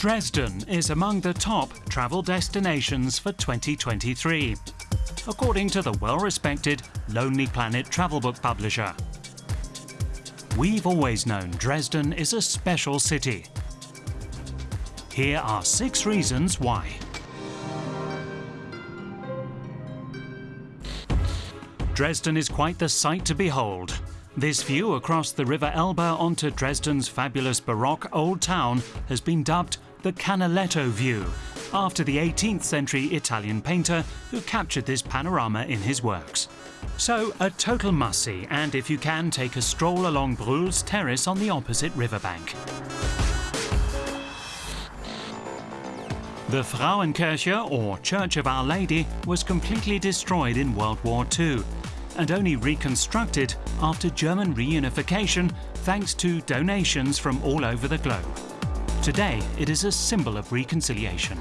Dresden is among the top travel destinations for 2023, according to the well-respected Lonely Planet travel book publisher. We've always known Dresden is a special city. Here are six reasons why. Dresden is quite the sight to behold. This view across the River Elbe onto Dresden's fabulous Baroque old town has been dubbed the Canaletto view, after the 18th century Italian painter who captured this panorama in his works. So, a total must-see, and if you can, take a stroll along Brühl's terrace on the opposite riverbank. The Frauenkirche, or Church of Our Lady, was completely destroyed in World War II and only reconstructed after German reunification thanks to donations from all over the globe. Today, it is a symbol of reconciliation.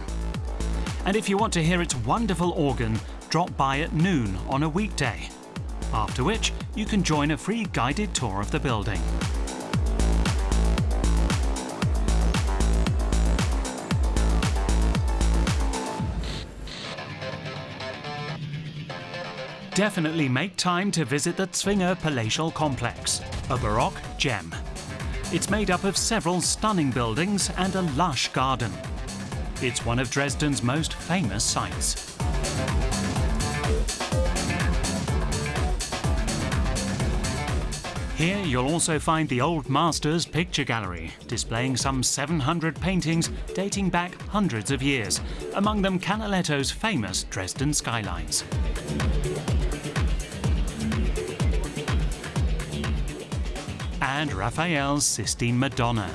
And if you want to hear its wonderful organ, drop by at noon on a weekday. After which, you can join a free guided tour of the building. Definitely make time to visit the Zwinger Palatial Complex, a Baroque gem. It's made up of several stunning buildings and a lush garden. It's one of Dresden's most famous sights. Here you'll also find the Old Masters Picture Gallery, displaying some 700 paintings dating back hundreds of years, among them Canaletto's famous Dresden skylines. And Raphael's Sistine Madonna.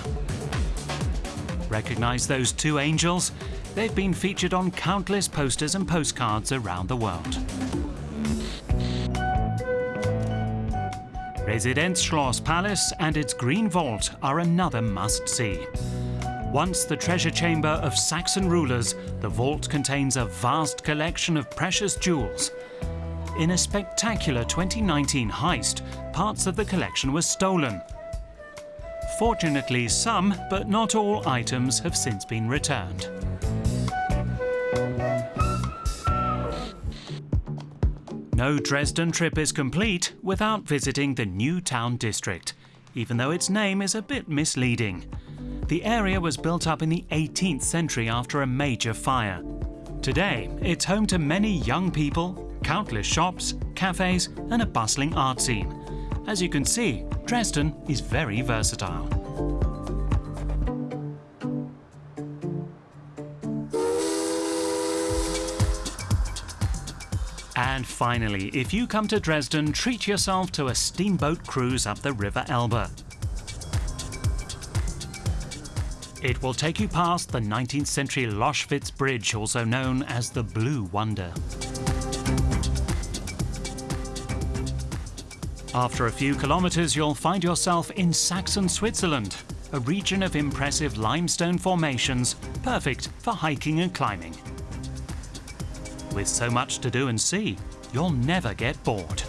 Recognize those two angels? They've been featured on countless posters and postcards around the world. Residenzschloss Palace and its Green Vault are another must-see. Once the treasure chamber of Saxon rulers, the vault contains a vast collection of precious jewels. In a spectacular 2019 heist, parts of the collection were stolen. Fortunately, some, but not all, items have since been returned. No Dresden trip is complete without visiting the New Town District, even though its name is a bit misleading. The area was built up in the 18th century after a major fire. Today, it's home to many young people, countless shops, cafes and a bustling art scene. As you can see, Dresden is very versatile. And finally, if you come to Dresden, treat yourself to a steamboat cruise up the River Elbe. It will take you past the 19th century Loschwitz Bridge, also known as the Blue Wonder. After a few kilometers, you'll find yourself in Saxon Switzerland, a region of impressive limestone formations, perfect for hiking and climbing. With so much to do and see, you'll never get bored.